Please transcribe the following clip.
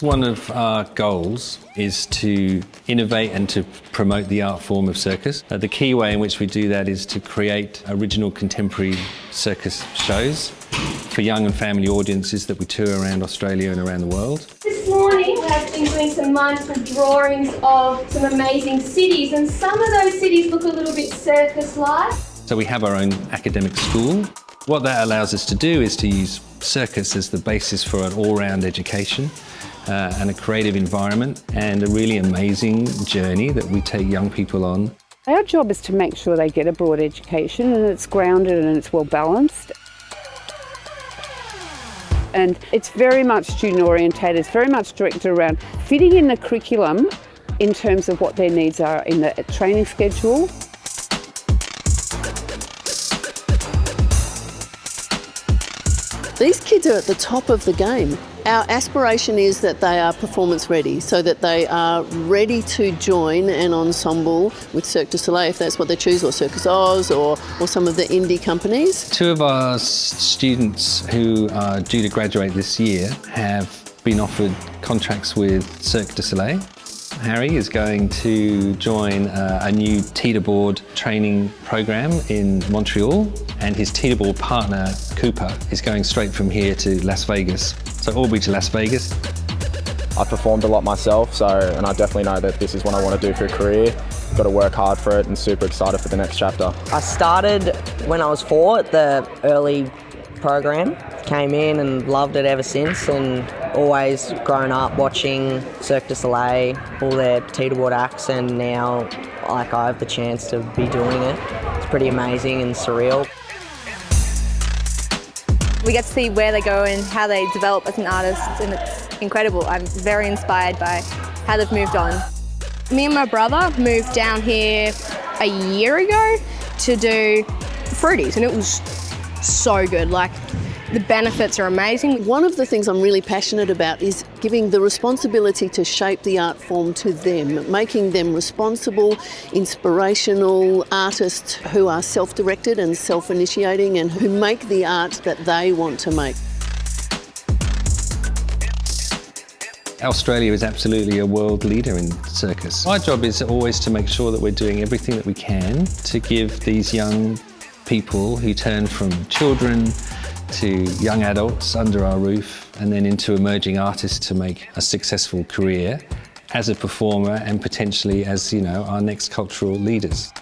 One of our goals is to innovate and to promote the art form of circus. Uh, the key way in which we do that is to create original contemporary circus shows for young and family audiences that we tour around Australia and around the world. This morning we have been doing some mindful drawings of some amazing cities and some of those cities look a little bit circus-like. So we have our own academic school. What that allows us to do is to use circus as the basis for an all-round education uh, and a creative environment and a really amazing journey that we take young people on. Our job is to make sure they get a broad education and it's grounded and it's well balanced. And it's very much student orientated, it's very much directed around fitting in the curriculum in terms of what their needs are in the training schedule. These kids are at the top of the game. Our aspiration is that they are performance ready, so that they are ready to join an ensemble with Cirque du Soleil if that's what they choose, or Circus Oz, or, or some of the indie companies. Two of our students who are due to graduate this year have been offered contracts with Cirque du Soleil. Harry is going to join a new teeterboard training program in Montreal and his teeterboard partner Cooper is going straight from here to Las Vegas. So Albury to Las Vegas. I've performed a lot myself so and I definitely know that this is what I want to do for a career. Got to work hard for it and super excited for the next chapter. I started when I was four at the early program. Came in and loved it ever since and always grown up watching Cirque du Soleil, all their teeterboard acts and now like I have the chance to be doing it. It's pretty amazing and surreal. We get to see where they go and how they develop as an artist and it's incredible. I'm very inspired by how they've moved on. Me and my brother moved down here a year ago to do fruities and it was so good. Like the benefits are amazing. One of the things I'm really passionate about is giving the responsibility to shape the art form to them, making them responsible, inspirational artists who are self-directed and self-initiating and who make the art that they want to make. Australia is absolutely a world leader in circus. My job is always to make sure that we're doing everything that we can to give these young people who turn from children to young adults under our roof and then into emerging artists to make a successful career as a performer and potentially as, you know, our next cultural leaders.